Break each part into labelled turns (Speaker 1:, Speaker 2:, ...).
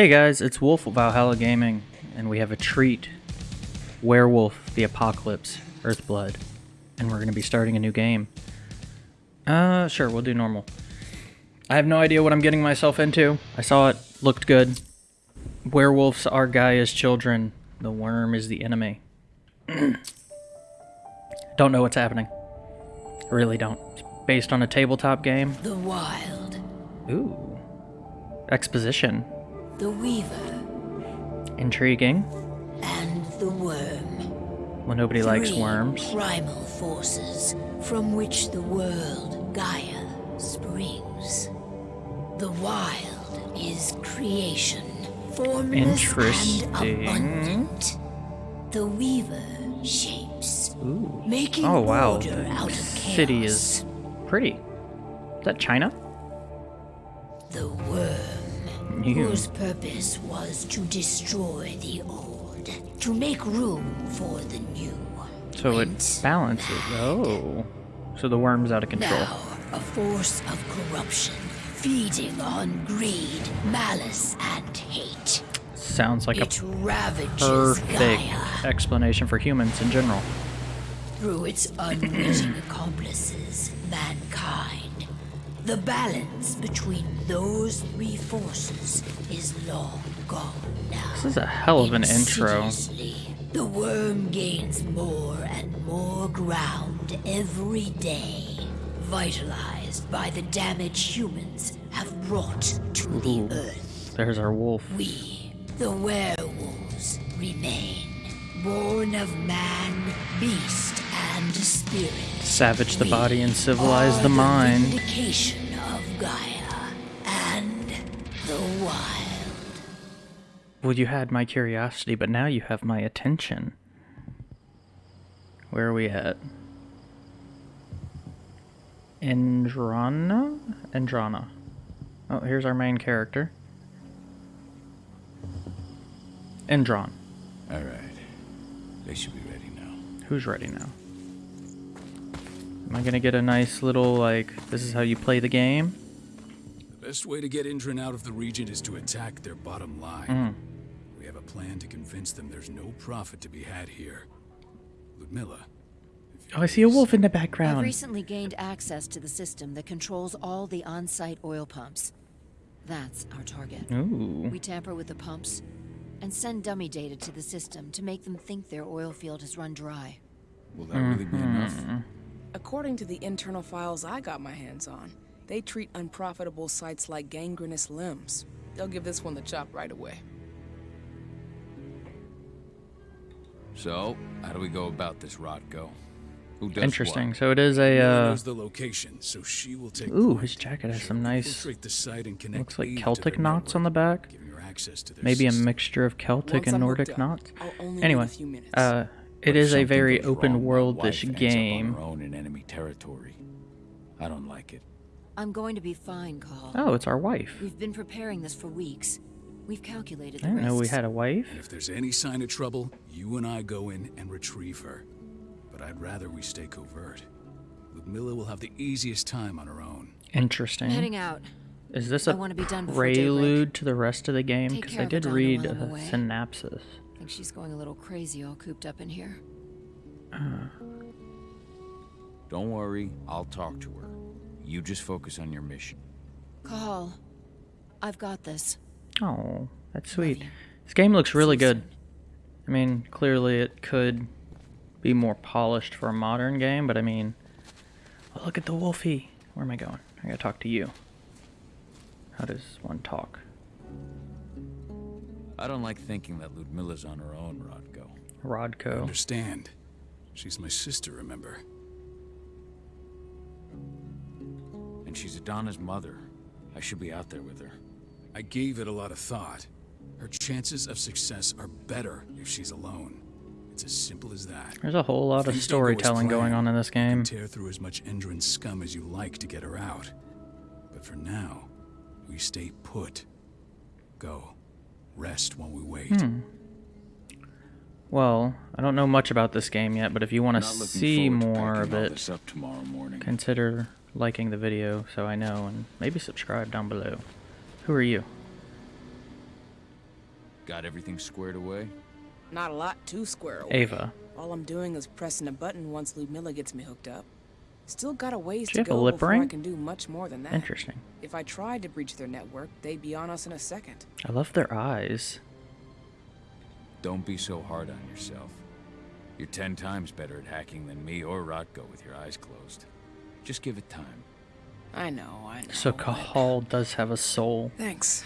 Speaker 1: Hey guys, it's Wolf of Valhalla Gaming, and we have a treat. Werewolf, the Apocalypse, Earthblood. And we're going to be starting a new game. Uh, sure, we'll do normal. I have no idea what I'm getting myself into. I saw it, looked good. Werewolves are Gaia's children. The worm is the enemy. don't know what's happening. Really don't. It's based on a tabletop game.
Speaker 2: The wild.
Speaker 1: Ooh. Exposition.
Speaker 2: The weaver.
Speaker 1: Intriguing.
Speaker 2: And the worm.
Speaker 1: Well, nobody likes
Speaker 2: Three
Speaker 1: worms.
Speaker 2: Primal forces from which the world Gaia springs. The wild is creation, formless
Speaker 1: Interesting.
Speaker 2: and abundant. The weaver shapes,
Speaker 1: Ooh.
Speaker 2: making
Speaker 1: Oh wow,
Speaker 2: order out of chaos.
Speaker 1: city is pretty. Is that China?
Speaker 2: The worm,
Speaker 1: New.
Speaker 2: whose purpose was to destroy the old, to make room for the new.
Speaker 1: So it balances. Oh, so the worm's out of control.
Speaker 2: Now, a force of corruption, feeding on greed, malice, and hate.
Speaker 1: Sounds like a
Speaker 2: it ravages
Speaker 1: perfect
Speaker 2: Gaia
Speaker 1: explanation for humans in general.
Speaker 2: through its unwitting accomplices, mankind. The balance between those three forces is long gone now.
Speaker 1: This is a hell of an intro.
Speaker 2: The worm gains more and more ground every day, vitalized by the damage humans have brought to the earth.
Speaker 1: There's our wolf.
Speaker 2: We, the werewolves, remain, born of man, beast, and spirit.
Speaker 1: Savage the
Speaker 2: We
Speaker 1: body and civilize
Speaker 2: are
Speaker 1: the mind.
Speaker 2: vindication of Gaia and the wild.
Speaker 1: Well, you had my curiosity, but now you have my attention. Where are we at? Andrana? Andrana. Oh, here's our main character. Andron.
Speaker 3: All right. They should be ready now.
Speaker 1: Who's ready now? Am I gonna get a nice little, like, this is how you play the game?
Speaker 4: The best way to get Endron out of the region is to attack their bottom line.
Speaker 1: Mm.
Speaker 4: We have a plan to convince them there's no profit to be had here. Ludmilla.
Speaker 1: Oh, I see a wolf in the background.
Speaker 5: I've
Speaker 1: background.
Speaker 5: recently gained access to the system that controls all the on-site oil pumps. That's our target.
Speaker 1: Ooh.
Speaker 5: We tamper with the pumps and send dummy data to the system to make them think their oil field has run dry.
Speaker 3: Will that really be enough?
Speaker 6: According to the internal files I got my hands on, they treat unprofitable sites like gangrenous limbs. They'll give this one the chop right away.
Speaker 3: So, how do we go about this, Rodko? Who does
Speaker 1: Interesting.
Speaker 3: what?
Speaker 1: So it is a, uh,
Speaker 4: knows the location, so she will take
Speaker 1: ooh, his jacket has some nice,
Speaker 4: infiltrate the site and connect
Speaker 1: looks like Celtic
Speaker 4: their
Speaker 1: knots on the back.
Speaker 4: her to their
Speaker 1: Maybe a mixture of Celtic
Speaker 6: Once
Speaker 1: and Nordic
Speaker 6: up,
Speaker 1: knots.
Speaker 6: I'll only need
Speaker 1: Anyway,
Speaker 6: a few
Speaker 1: uh, it
Speaker 3: What if
Speaker 1: is a very open
Speaker 3: my
Speaker 1: worldish
Speaker 3: wife ends up
Speaker 1: game.
Speaker 3: own in enemy territory. I don't like it.
Speaker 5: I'm going to be fine, Carl.
Speaker 1: Oh, it's our wife.
Speaker 5: We've been preparing this for weeks. We've calculated
Speaker 1: I
Speaker 5: the
Speaker 1: didn't know we had a wife.
Speaker 4: And if there's any sign of trouble, you and I go in and retrieve her. But I'd rather we stay covert. Ludmilla will have the easiest time on her own.
Speaker 1: Interesting.
Speaker 5: I'm heading out.
Speaker 1: Is this
Speaker 5: I
Speaker 1: a
Speaker 5: wanna be done
Speaker 1: prelude to the rest of the game? Because I did read
Speaker 5: a
Speaker 1: a
Speaker 5: I'm away.
Speaker 1: synopsis.
Speaker 5: I think she's going a little crazy all cooped up in here. Uh.
Speaker 3: Don't worry, I'll talk to her. You just focus on your mission.
Speaker 5: Carl, I've got this.
Speaker 1: Oh, that's sweet. This game looks really good. I mean, clearly it could be more polished for a modern game, but I mean, oh, look at the wolfie. Where am I going? I gotta talk to you. How does one talk?
Speaker 3: I don't like thinking that Ludmilla's on her own, Rodko.
Speaker 1: Rodko.
Speaker 4: Understand? She's my sister, remember?
Speaker 3: And she's Aedana's mother. I should be out there with her.
Speaker 4: I gave it a lot of thought. Her chances of success are better if she's alone. It's as simple as that.
Speaker 1: There's a whole lot of
Speaker 4: Things don't go as
Speaker 1: storytelling going on in this
Speaker 4: You can
Speaker 1: game.
Speaker 4: tear through as much Endron scum as you like to get her out. But for now, we stay put. Go. Rest while we wait.
Speaker 1: Hmm. Well, I don't know much about this game yet, but if you want to see more of it,
Speaker 3: up tomorrow morning.
Speaker 1: consider liking the video so I know, and maybe subscribe down below. Who are you?
Speaker 3: Got everything squared away?
Speaker 6: Not a lot to square away.
Speaker 1: Ava.
Speaker 6: All I'm doing is pressing a button once Ludmilla gets me hooked up. Still got a ways
Speaker 1: Do
Speaker 6: to
Speaker 1: you have a
Speaker 6: go
Speaker 1: lip
Speaker 6: before I can do much more than that.
Speaker 1: Interesting.
Speaker 6: If I tried to breach their network, they'd be on us in a second.
Speaker 1: I love their eyes.
Speaker 3: Don't be so hard on yourself. You're ten times better at hacking than me or Rodko with your eyes closed. Just give it time.
Speaker 6: I know, I know.
Speaker 1: So
Speaker 6: but-
Speaker 1: does have a soul.
Speaker 6: Thanks.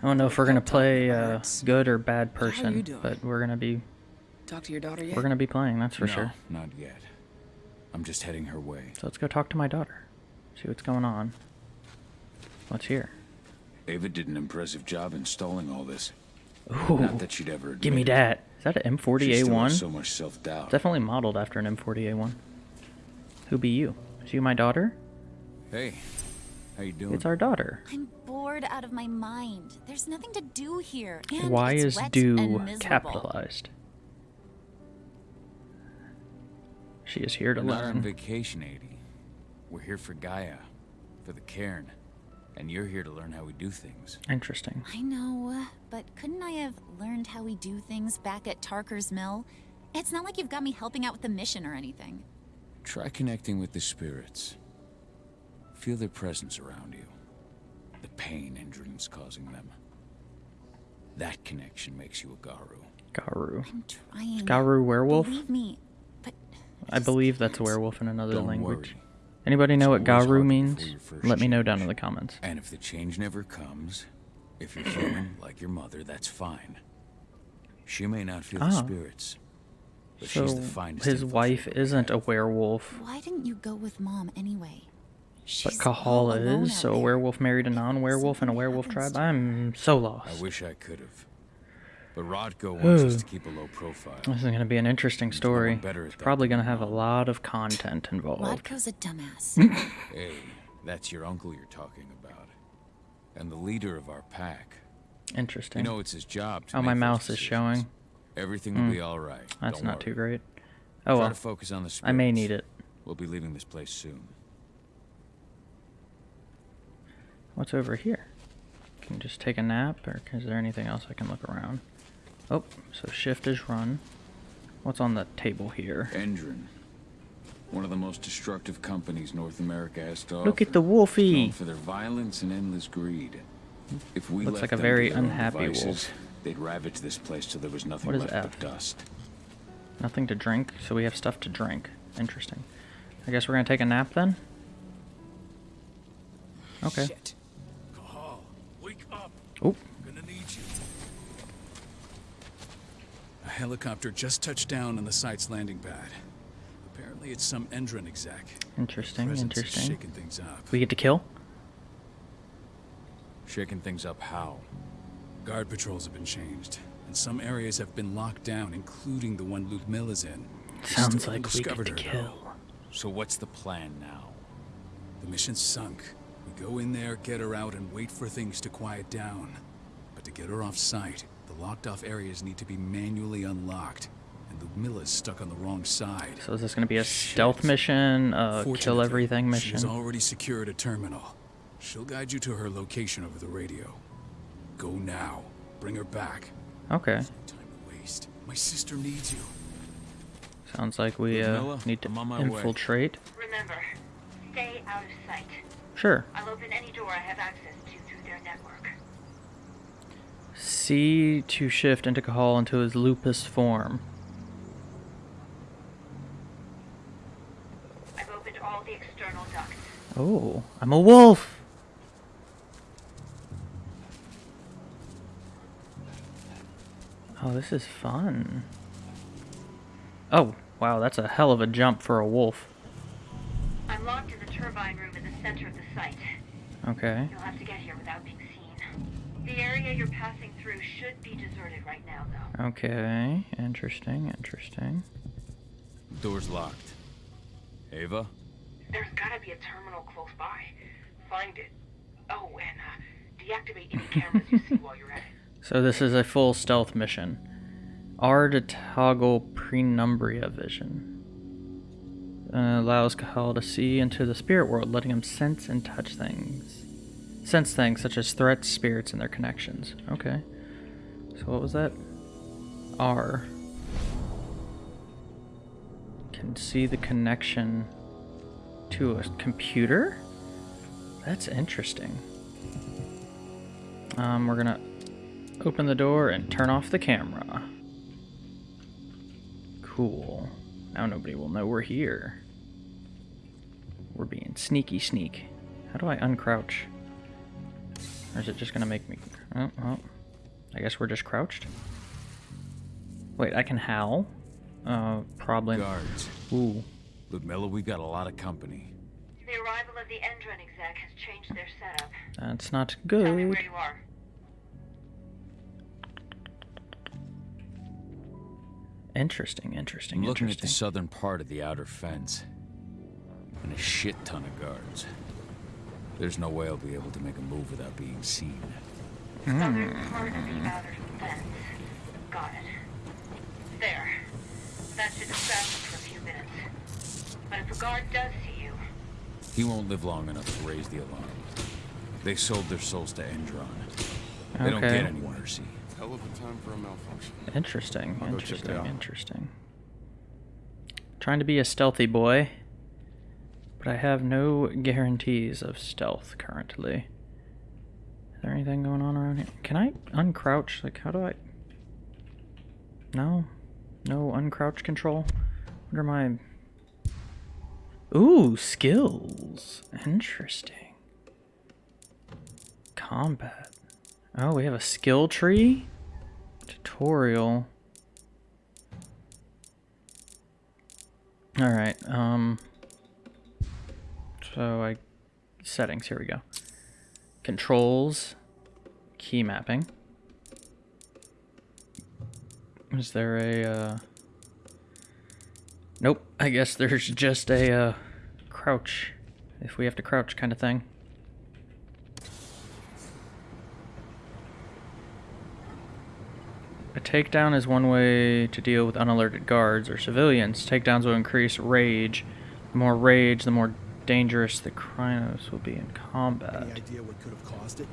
Speaker 1: I don't know if we're gonna play
Speaker 6: about
Speaker 1: uh, good or bad person, but we're gonna be
Speaker 6: Talk to your daughter yet?
Speaker 1: we're gonna be playing. That's for
Speaker 3: no,
Speaker 1: sure.
Speaker 3: not yet. I'm just heading her way.
Speaker 1: So let's go talk to my daughter. See what's going on. What's here?
Speaker 4: Ava did an impressive job installing all this.
Speaker 1: Ooh,
Speaker 4: Not that she'd ever
Speaker 1: give me that. Is that an
Speaker 4: She still has
Speaker 1: M40A1?
Speaker 4: so much self-doubt.
Speaker 1: Definitely modeled after an M40A1. Who be you? Is you my daughter?
Speaker 3: Hey, how you doing?
Speaker 1: It's our daughter.
Speaker 7: I'm bored out of my mind. There's nothing to do here. And
Speaker 1: Why
Speaker 7: it's
Speaker 1: is
Speaker 7: wet
Speaker 1: do
Speaker 7: and
Speaker 1: capitalized? She is here to
Speaker 3: We're not on vacation, 80. We're here for Gaia, for the cairn. And you're here to learn how we do things.
Speaker 1: Interesting.
Speaker 7: I know, but couldn't I have learned how we do things back at Tarker's Mill? It's not like you've got me helping out with the mission or anything.
Speaker 3: Try connecting with the spirits. Feel their presence around you. The pain Endron's causing them. That connection makes you a Garou.
Speaker 1: Garou.
Speaker 7: I'm trying.
Speaker 1: Garou werewolf?
Speaker 7: Believe me, but
Speaker 1: I believe that's a werewolf in another
Speaker 3: Don't
Speaker 1: language.
Speaker 3: worry.
Speaker 1: Anybody know what
Speaker 3: It's always Garou
Speaker 1: means?
Speaker 3: before your first
Speaker 1: Let me know down in the comments.
Speaker 3: And if the change never comes, if you're human like your mother, that's fine. She may not feel
Speaker 1: Ah.
Speaker 3: the spirits, but
Speaker 1: So
Speaker 3: she's the finest
Speaker 1: his wife isn't a werewolf,
Speaker 7: Why didn't you go with mom anyway? She's all
Speaker 1: Kahala is. So a werewolf married a non-werewolf in a werewolf tribe. I'm so lost.
Speaker 3: I wish I could have. But Rodko wants us
Speaker 1: hmm.
Speaker 3: to keep a low profile.
Speaker 1: This is going to be an interesting
Speaker 3: There's no
Speaker 1: story.
Speaker 3: better
Speaker 1: It's probably going to have a lot of content involved.
Speaker 7: Rodko's a dumbass.
Speaker 3: Hey, that's your uncle you're talking about. And the leader of our pack.
Speaker 1: Interesting.
Speaker 3: You know it's his job to
Speaker 1: oh, my
Speaker 3: those
Speaker 1: mouse is showing.
Speaker 3: Everything will hmm. be all right.
Speaker 1: That's
Speaker 3: Don't
Speaker 1: not too great. Oh
Speaker 3: Try
Speaker 1: well,
Speaker 3: to focus on the spirits.
Speaker 1: I may need it.
Speaker 3: We'll be leaving this place soon.
Speaker 1: What's over here? Can you just take a nap, or is there anything else I can look around? Oh, so shift is run. What's on the table here?
Speaker 4: Endron. One of the most destructive companies North America has to
Speaker 1: Look at the wolfie.
Speaker 4: Known for their violence and endless greed. If we
Speaker 1: Looks
Speaker 4: left
Speaker 1: like a
Speaker 4: them
Speaker 1: very
Speaker 4: to
Speaker 1: unhappy
Speaker 4: devices,
Speaker 1: wolf.
Speaker 4: They'd ravage this place till there was nothing
Speaker 1: What is
Speaker 4: left
Speaker 1: F?
Speaker 4: but dust.
Speaker 1: Nothing to drink, so we have stuff to drink. Interesting. I guess we're gonna take a nap then. Okay.
Speaker 6: Shit.
Speaker 4: Cahal, wake up.
Speaker 1: Oh,
Speaker 4: I'm gonna need you. A helicopter just touched down on the site's landing pad. Apparently it's some Endron exec.
Speaker 1: interesting, interesting.
Speaker 4: shaking things up.
Speaker 1: We get to kill.
Speaker 3: Shaking things up how?
Speaker 4: Guard patrols have been changed, and some areas have been locked down, including the one Ludmilla's in.
Speaker 1: Sounds
Speaker 4: Still
Speaker 1: like we get
Speaker 4: discovered
Speaker 1: to
Speaker 4: her, though.
Speaker 1: kill.
Speaker 3: So what's the plan now?
Speaker 4: The mission's sunk. We go in there, get her out, and wait for things to quiet down. But to get her off site, the locked off areas need to be manually unlocked. And Ludmilla's stuck on the wrong side.
Speaker 1: So is this gonna be a stealth mission, uh, kill
Speaker 4: Fortunately,
Speaker 1: everything
Speaker 4: She's already secured a terminal. She'll guide you to her location over the radio. Go now. Bring her back.
Speaker 1: Okay.
Speaker 4: No time to waste. My sister needs you.
Speaker 1: Sounds like we uh, need to
Speaker 3: I'm on my way.
Speaker 1: infiltrate.
Speaker 8: Remember, stay out of sight.
Speaker 1: Sure.
Speaker 8: I'll open any door I have access to through their network.
Speaker 1: C to shift into Cahal into his lupus form.
Speaker 8: I've opened all the external ducts.
Speaker 1: Oh, I'm a wolf. Oh, this is fun. Oh, wow, that's a hell of a jump for a wolf.
Speaker 8: I'm locked in the turbine room in the center of the site.
Speaker 1: Okay.
Speaker 8: You'll have to get here without. The area you're passing through should be deserted right now, though.
Speaker 1: Okay. Interesting, interesting.
Speaker 3: Door's locked. Ava?
Speaker 8: There's gotta be a terminal close by. Find it. Oh, and uh, deactivate any cameras you see while you're at it.
Speaker 1: So this is a full stealth mission. R to toggle Penumbra vision. Uh, allows Cahal to see into the spirit world, letting him sense and touch things. Sense things such as threats, spirits, and their connections. Okay. So what was that? R. Can see the connection to a computer? That's interesting. Um, we're gonna open the door and turn off the camera. Cool. Now nobody will know we're here. We're being sneaky sneak. How do I uncrouch? Or is it just gonna make me... Oh, oh. I guess we're just crouched. Wait, I can howl? Uh, probably...
Speaker 3: Guards.
Speaker 1: Ooh.
Speaker 3: Ludmilla, we got a lot of company.
Speaker 8: The arrival of the Endron exec has changed their setup.
Speaker 1: That's not good.
Speaker 8: Tell me
Speaker 1: good.
Speaker 8: where you are.
Speaker 1: Interesting, interesting,
Speaker 3: I'm looking at the southern part of the outer fence. And a shit ton of guards. There's no way I'll be able to make a move without being seen.
Speaker 8: Southern part of the outer fence. Got it. There. That should distract them for a few minutes. But if a guard does see you,
Speaker 3: He won't live long enough to raise the alarm. They sold their souls to Endron. They don't
Speaker 1: Okay.
Speaker 3: get any mercy.
Speaker 9: Hell of a time for a malfunction.
Speaker 1: Interesting,
Speaker 9: I'll go check it
Speaker 1: interesting, interesting. Trying to be a stealthy boy, but I have no guarantees of stealth currently. Is there anything going on around here? Can I uncrouch? Like, how do I... No? No uncrouch control? What are my... Ooh, skills. Interesting. Combat. Oh, we have a skill tree? Tutorial. Alright, um... So I... Settings, here we go. Controls. Key mapping. Is there a, uh... Nope, I guess there's just a, uh, crouch. If we have to crouch kind of thing. A takedown is one way to deal with unalerted guards or civilians. Takedowns will increase rage. The more rage, the more dangerous the Crinos will be in combat.
Speaker 10: Any idea what could have caused it?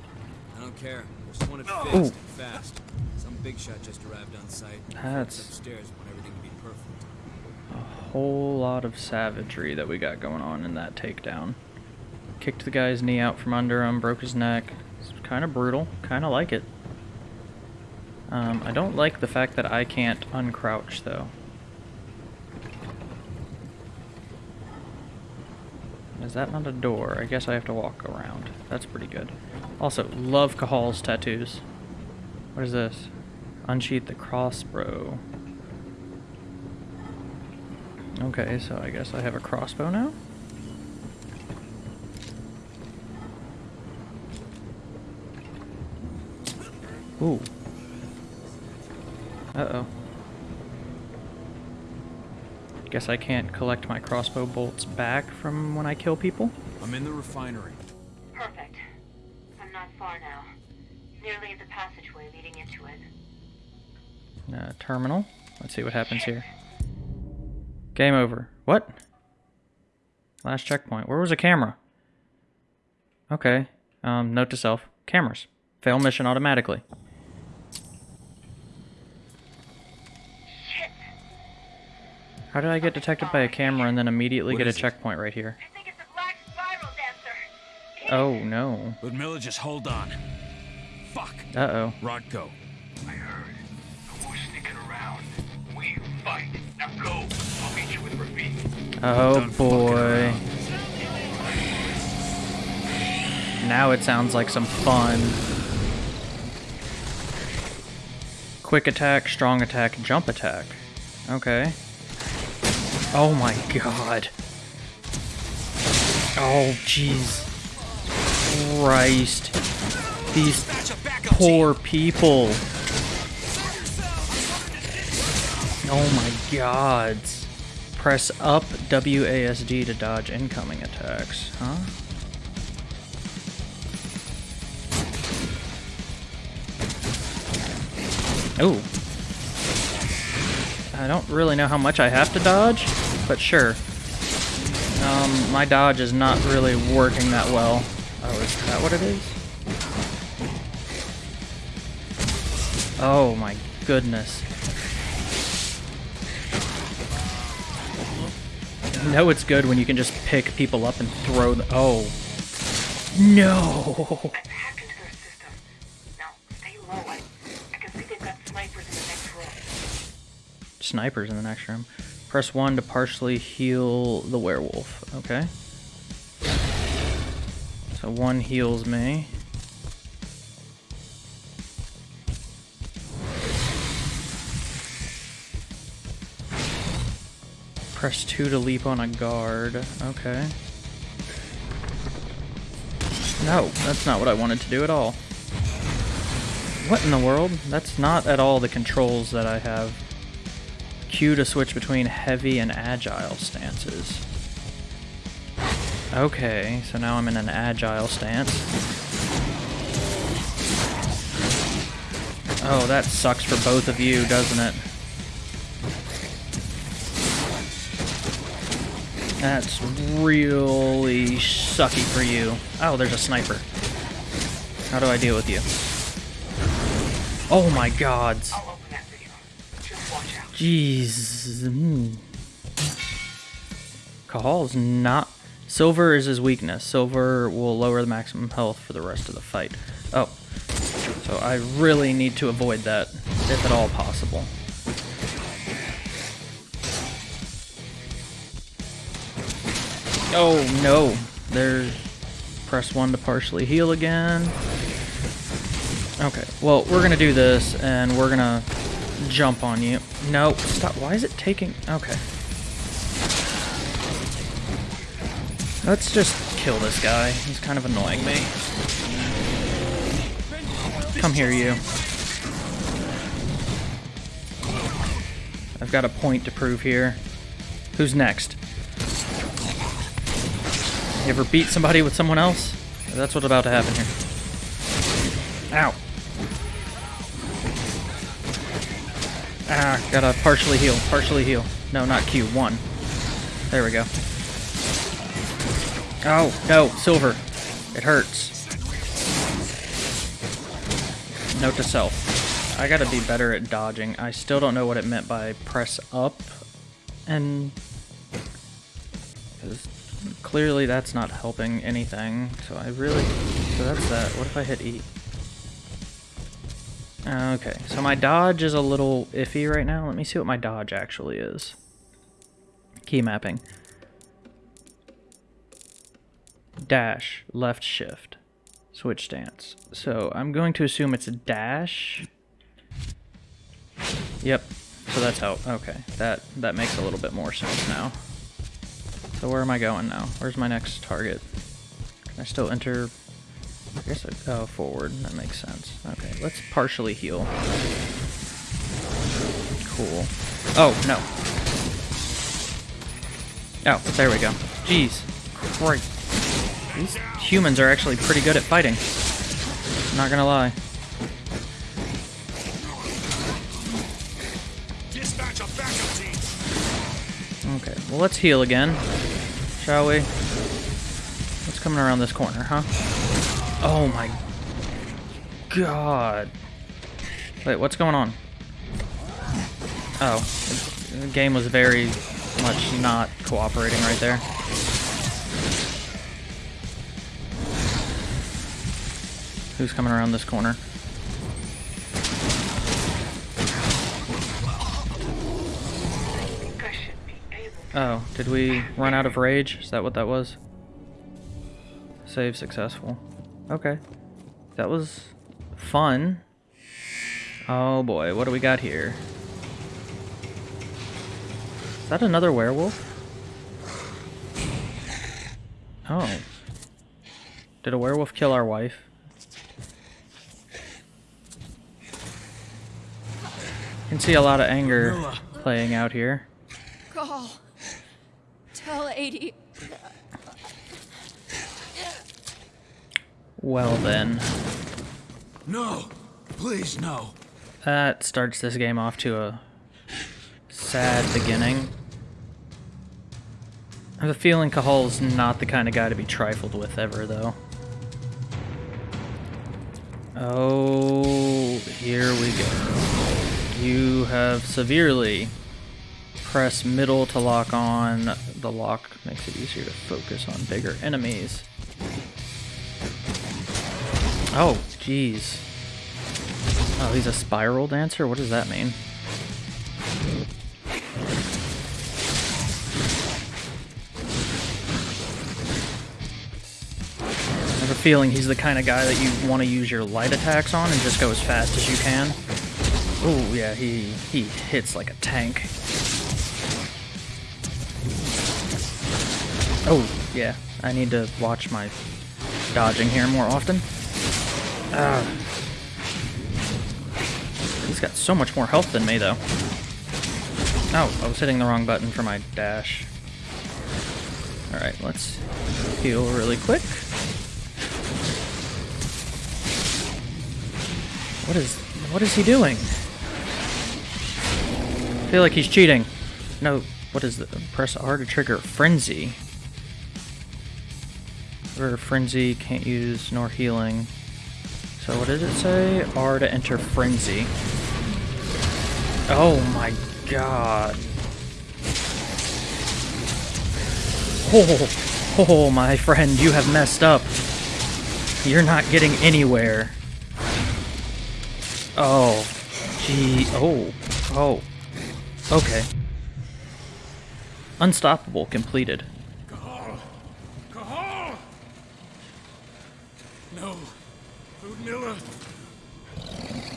Speaker 11: I don't care. I just want it fixed
Speaker 1: Ooh.
Speaker 11: and fast. Some big shot just arrived on site.
Speaker 1: That's-
Speaker 11: Folks upstairs want everything to be perfect.
Speaker 1: A whole lot of savagery that we got going on in that takedown. Kicked the guy's knee out from under him, broke his neck. It's kind of brutal. Kind of like it. Um, I don't like the fact that I can't uncrouch, though. Is that not a door? I guess I have to walk around. That's pretty good. Also, love Cahal's tattoos. What is this? Unsheath the crossbow. Okay, so I guess I have a crossbow now? Ooh. Uh-oh. Guess I can't collect my crossbow bolts back from when I kill people?
Speaker 3: I'm in the refinery.
Speaker 8: perfect. I'm not far now. Nearly at the passageway leading into it.
Speaker 1: Uh, terminal. Let's see what happens here. Game over. What? Last checkpoint. Where was the camera? Okay. Um, note to self. Cameras. Fail mission automatically. How did I get detected by a camera and then immediately
Speaker 3: What
Speaker 1: get a
Speaker 3: is it?
Speaker 1: checkpoint right here?
Speaker 8: I think it's a black spiral dancer.
Speaker 1: Oh, no.
Speaker 3: Ludmilla, just hold on. Fuck.
Speaker 1: Uh-oh.
Speaker 3: Rodko.
Speaker 9: I heard. No more sneaking around. We fight. Now go. I'll meet you with Rafik.
Speaker 1: Oh, boy. Now it sounds like some fun. Quick attack, strong attack, jump attack. Okay. Oh my god. Oh, jeez. Christ. These poor people. Oh my gods. Press up WASD to dodge incoming attacks, huh? Ooh. I don't really know how much I have to dodge, but sure. Um, my dodge is not really working that well. Oh, is that what it is? Oh my goodness. Know it's good when you can just pick people up and throw them. Oh. No!
Speaker 8: I've hacked into their system. Now. I, I can see they've got snipers in the next room.
Speaker 1: Press 1 to partially heal the werewolf. Okay. So 1 heals me. Press 2 to leap on a guard. Okay. No, that's not what I wanted to do at all. What in the world? That's not at all the controls that I have. Q to switch between heavy and agile stances. Okay, so now I'm in an agile stance. Oh, that sucks for both of you, doesn't it? That's really sucky for you. Oh, there's a sniper. How do I deal with you? Oh my gods. Jeez. Mm. Cahal's not... Silver is his weakness. Silver will lower the maximum health for the rest of the fight. Oh. So I really need to avoid that, if at all possible. Oh, no. There's... Press 1 to partially heal again. Okay, well, we're gonna do this, and we're gonna jump on you. No, stop. Why is it taking... Okay. Let's just kill this guy. He's kind of annoying me. Come here, you. I've got a point to prove here. Who's next? You ever beat somebody with someone else? That's what's about to happen here. Ow. Ah, gotta partially heal, partially heal. No, not Q, one. There we go. Oh, no, silver. It hurts. Note to self. I gotta be better at dodging. I still don't know what it meant by press up and... clearly that's not helping anything, so I really... So that's that. What if I hit E? Uh, okay, so my dodge is a little iffy right now. Let me see what my dodge actually is. Key mapping. Dash, left shift, switch stance. So I'm going to assume it's a dash. Yep, so that's how, okay, that, that makes a little bit more sense now. So where am I going now? Where's my next target? Can I still enter I guess I go forward. That makes sense. Okay, let's partially heal. Cool. Oh, no. Oh, there we go. Jeez. Christ. These humans are actually pretty good at fighting. Not gonna lie.
Speaker 9: Dispatch a backup team.
Speaker 1: Okay, well let's heal again. Shall we? What's coming around this corner, huh? Oh my god. Wait, what's going on? Oh, the game was very much not cooperating right there. Who's coming around this corner? Oh, did we run out of rage? Is that what that was? Save successful. Okay. That was fun. Oh boy, what do we got here? Is that another werewolf? Oh. Did a werewolf kill our wife? You Can see a lot of anger playing out here.
Speaker 5: Call. Tell 80.
Speaker 1: Well then.
Speaker 3: No! Please, no!
Speaker 1: That starts this game off to a sad beginning. I have a feeling Cahal's not the kind of guy to be trifled with ever, though. Oh, here we go. You have severely pressed middle to lock on. The lock makes it easier to focus on bigger enemies. Oh, jeez. Oh, he's a spiral dancer? What does that mean? I have a feeling he's the kind of guy that you want to use your light attacks on and just go as fast as you can. Oh, yeah, he, he hits like a tank. Oh, yeah, I need to watch my dodging here more often. He's got so much more health than me, though. Oh, I was hitting the wrong button for my dash. Alright, let's heal really quick. What is what is he doing? I feel like he's cheating. No, what is the press R to trigger frenzy. Or frenzy can't use nor healing. So what did it say? R to enter frenzy. Oh my god. Oh, oh my friend, you have messed up. You're not getting anywhere. Oh, gee, oh, oh, okay. Unstoppable completed.
Speaker 9: Cahal! Cahal! No. Ludmilla.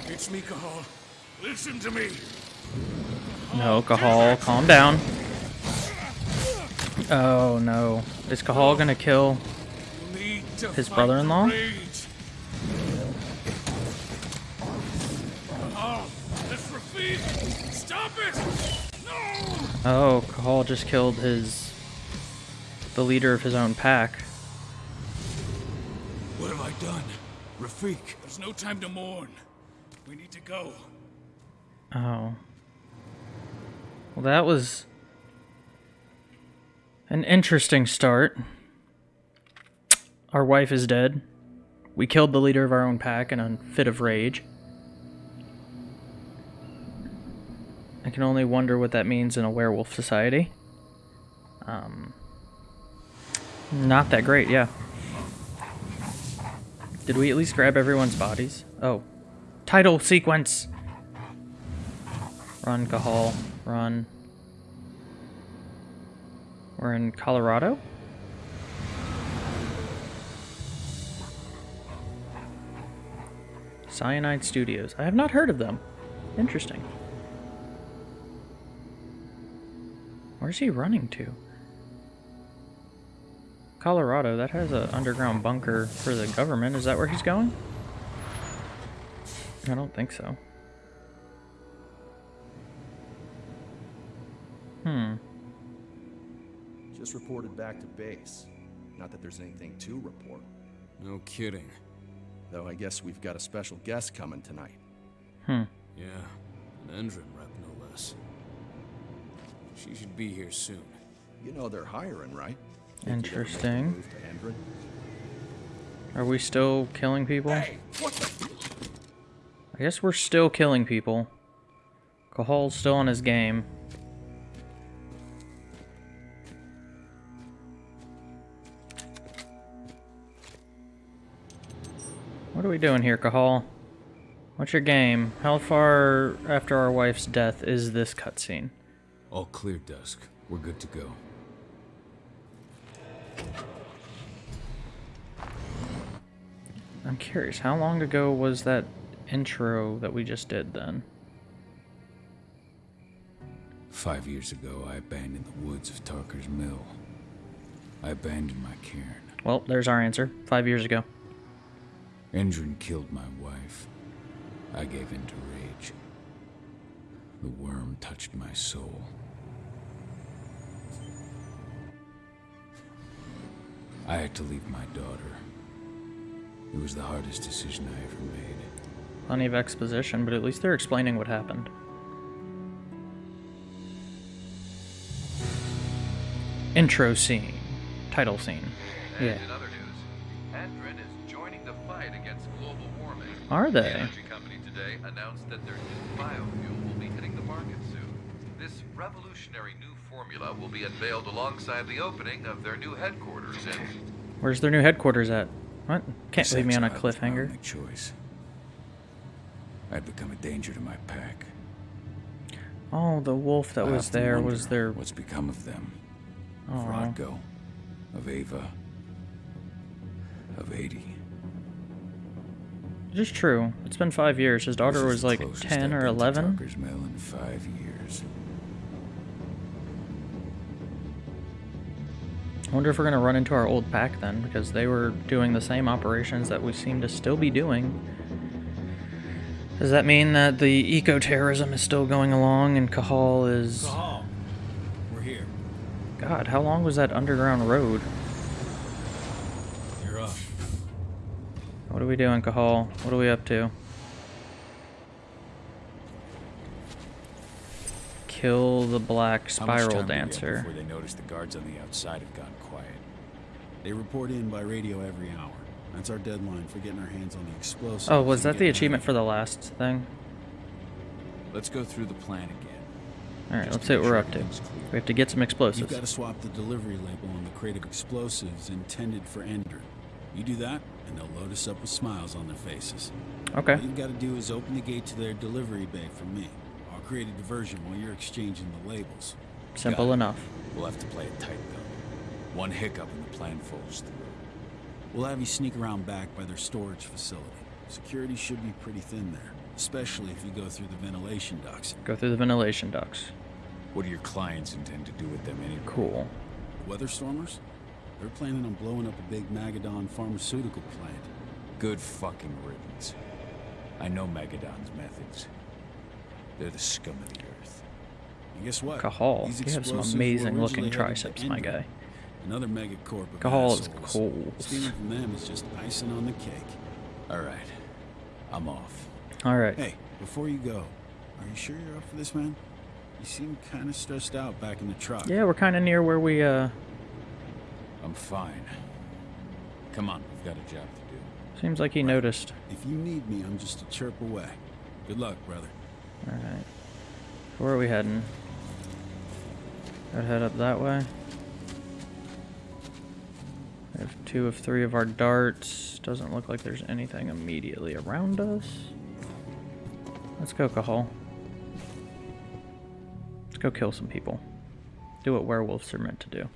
Speaker 9: It's me, Cahal. Listen to me.
Speaker 1: No, Cahal, calm down. Oh no. Is Cahal gonna kill
Speaker 9: You need to
Speaker 1: his brother-in-law?
Speaker 9: the rage. Cahal, this Rafid! Stop it!
Speaker 1: Oh, Cahal just killed his... the leader of his own pack.
Speaker 9: What have I done? Rafik. There's no time to mourn. We need to go.
Speaker 1: Oh. Well, that was an interesting start. Our wife is dead. We killed the leader of our own pack in a fit of rage. I can only wonder what that means in a werewolf society. Um, not that great, yeah. Did we at least grab everyone's bodies? Oh. Title sequence! Run, Cahal. Run. We're in Colorado? Cyanide Studios. I have not heard of them. Interesting. Where's he running to? Colorado, that has an underground bunker for the government. Is that where he's going? I don't think so. Hmm.
Speaker 10: Just reported back to base. Not that there's anything to report.
Speaker 11: No kidding.
Speaker 10: Though I guess we've got a special guest coming tonight.
Speaker 1: Hmm.
Speaker 11: Yeah, an Endron rep, no less. She should be here soon.
Speaker 10: You know they're hiring, right? Think you'd ever make the
Speaker 1: Interesting.
Speaker 10: move to Endron?
Speaker 1: Are we still killing people? I guess we're still killing people. Cahal's still on his game. What are we doing here, Cahal? What's your game? How far after our wife's death is this cutscene?
Speaker 3: All clear, Dusk. We're good to go.
Speaker 1: I'm curious, how long ago was that intro that we just did then?
Speaker 3: Five years ago, I abandoned the woods of Tarker's Mill. I abandoned my cairn.
Speaker 1: Well, there's our answer. Five years ago.
Speaker 3: Endron killed my wife. I gave in to rage. The worm touched my soul. I had to leave my daughter. It was the hardest decision I ever made.
Speaker 1: Plenty of exposition, but at least they're explaining what happened. Intro scene. Title scene. Yeah.
Speaker 12: And in other news, Endron is joining the fight against global warming.
Speaker 1: Are
Speaker 12: The
Speaker 1: they?
Speaker 12: energy company today announced that their new biofuel will be hitting the market soon. This revolutionary new formula will be unveiled alongside the opening of their new headquarters in.
Speaker 1: Where's their new headquarters at? What? Can't
Speaker 3: This
Speaker 1: leave me on a
Speaker 3: exile was my
Speaker 1: cliffhanger.
Speaker 3: choice. I'd become a danger to my pack.
Speaker 1: Oh, the wolf that
Speaker 3: I
Speaker 1: was there was their.
Speaker 3: What's become of them? Of
Speaker 1: Oh.
Speaker 3: Rodko, of Ava, of 80.
Speaker 1: Just true. It's been five years. His daughter was like 10
Speaker 3: I've
Speaker 1: or
Speaker 3: been to
Speaker 1: 11. I wonder if we're going to run into our old pack then, because they were doing the same operations that we seem to still be doing. Does that mean that the eco-terrorism is still going along and Cahal is...
Speaker 13: Cahal, we're here.
Speaker 1: God, how long was that underground road?
Speaker 13: You're up.
Speaker 1: What are we doing, Cahal? What are we up to? Kill the black spiral
Speaker 3: time do we have
Speaker 1: dancer.
Speaker 3: Before they notice the guards on the outside have gone quiet.
Speaker 4: They report in by radio every hour. That's our deadline for getting our hands on the explosives.
Speaker 1: Oh, was that the achievement for the last thing?
Speaker 3: Let's go through the plan again.
Speaker 1: Alright,
Speaker 3: Just
Speaker 1: let's see what we're up to. We have to get some explosives.
Speaker 4: You've got to swap the delivery label on the crate of explosives intended for Ender. You do that, and they'll load us up with smiles on their faces.
Speaker 1: Okay.
Speaker 4: All you've got to do is open the gate to their delivery bay for me. Create a diversion while you're exchanging the labels.
Speaker 1: Simple enough.
Speaker 3: We'll have to play it tight, though. One hiccup and the plan falls through.
Speaker 4: We'll have you sneak around back by their storage facility. Security should be pretty thin there, especially if you go through the ventilation ducts.
Speaker 1: Go through the ventilation ducts.
Speaker 3: What do your clients intend to do with them anyway?
Speaker 1: Cool.
Speaker 4: Weatherstormers? They're planning on blowing up a big Magadon pharmaceutical plant.
Speaker 3: Good fucking riddance. I know Magadon's methods. They're the scum of the earth.
Speaker 4: And guess what? These
Speaker 1: you have some amazing looking
Speaker 4: originally headed to
Speaker 1: triceps, my guy.
Speaker 4: Another megacorp of
Speaker 1: Cahal is cool.
Speaker 4: Stealing from them is just icing on the cake.
Speaker 3: All right. I'm off.
Speaker 1: Alright.
Speaker 4: Hey, before you go, are you sure you're up for this, man? You seem kind of stressed out back in the truck.
Speaker 1: Yeah, we're kind of near where we, uh...
Speaker 3: I'm fine. Come on, we've got a job to do.
Speaker 1: Seems like he noticed.
Speaker 4: If you need me, I'm just a chirp away. Good luck, brother.
Speaker 1: Alright. Where are we heading? I'd head up that way. We have two of three of our darts. Doesn't look like there's anything immediately around us. Let's go, Cahal. Let's go kill some people. Do what werewolves are meant to do.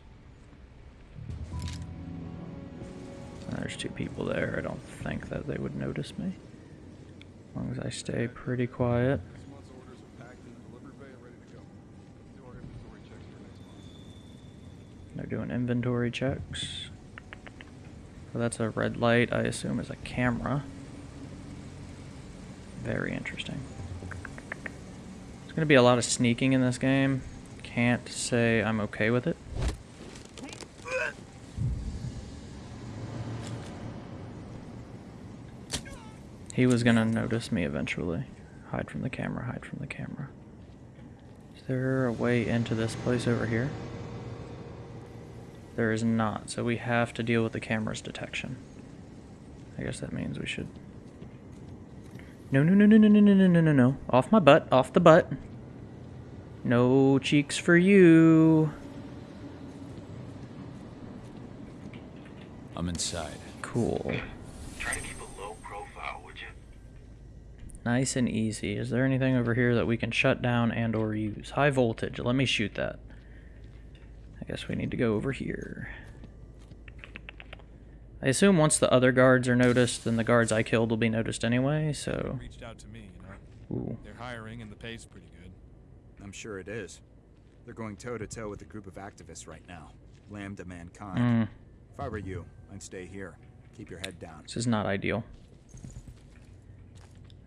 Speaker 1: There's two people there. I don't think that they would notice me. As long as I stay pretty quiet. Doing inventory checks. So that's a red light, I assume is a camera. Very interesting. There's going to be a lot of sneaking in this game. Can't say I'm okay with it. He was going to notice me eventually. Hide from the camera, hide from the camera. Is there a way into this place over here? There is not, so we have to deal with the camera's detection. I guess that means we should... No, no, no, no, no, no, no, no, no, no, no. Off my butt, off the butt. No cheeks for you.
Speaker 3: I'm inside.
Speaker 1: Cool.
Speaker 9: Try to keep a low profile, would you?
Speaker 1: Nice and easy. Is there anything over here that we can shut down and or use? High voltage. Let me shoot that. I guess we need to go over here. I assume once the other guards are noticed, then the guards I killed will be noticed anyway, so...
Speaker 14: Reached out to me, you know.
Speaker 1: Ooh.
Speaker 14: They're hiring and the pay's pretty good.
Speaker 15: I'm sure it is. They're going toe to toe with a group of activists right now. Lambda Mankind.
Speaker 1: Mm.
Speaker 15: If I were you, I'd stay here. Keep your head down.
Speaker 1: This is not ideal.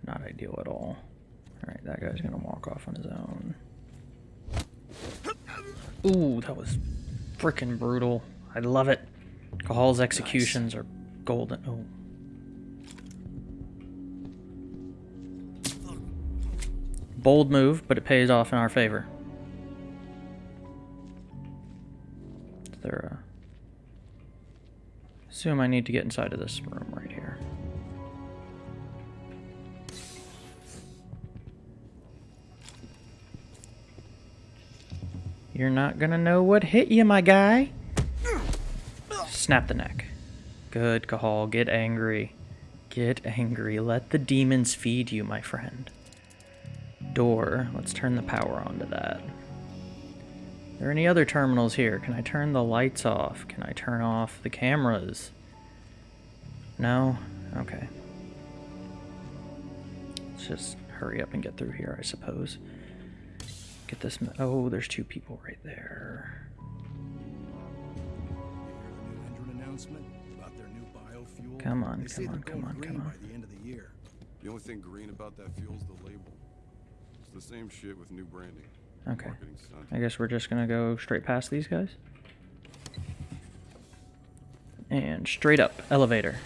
Speaker 1: Not ideal at all. Alright, that guy's gonna walk off on his own. Ooh, that was freaking brutal. I love it. Cahal's executions are golden. Oh. Bold move, but it pays off in our favor. Is there a... Assume I need to get inside of this room right here. You're not gonna know what hit you, my guy. Snap the neck. Good, Cahal. Get angry. Get angry. Let the demons feed you, my friend. Door. Let's turn the power on to that. Are there any other terminals here? Can I turn the lights off? Can I turn off the cameras? No? Okay. Let's just hurry up and get through here, I suppose. Get this. Oh, there's two people right there.
Speaker 10: announcement about their new biofuel.
Speaker 1: Come on,
Speaker 10: They say
Speaker 1: come on,
Speaker 10: they're
Speaker 1: come
Speaker 10: going
Speaker 1: on,
Speaker 10: green
Speaker 1: come on.
Speaker 10: By the end of the year.
Speaker 16: The only thing green about that fuel's the label. It's the same shit with new branding.
Speaker 1: Okay. I guess we're just gonna go straight past these guys. And straight up, elevator.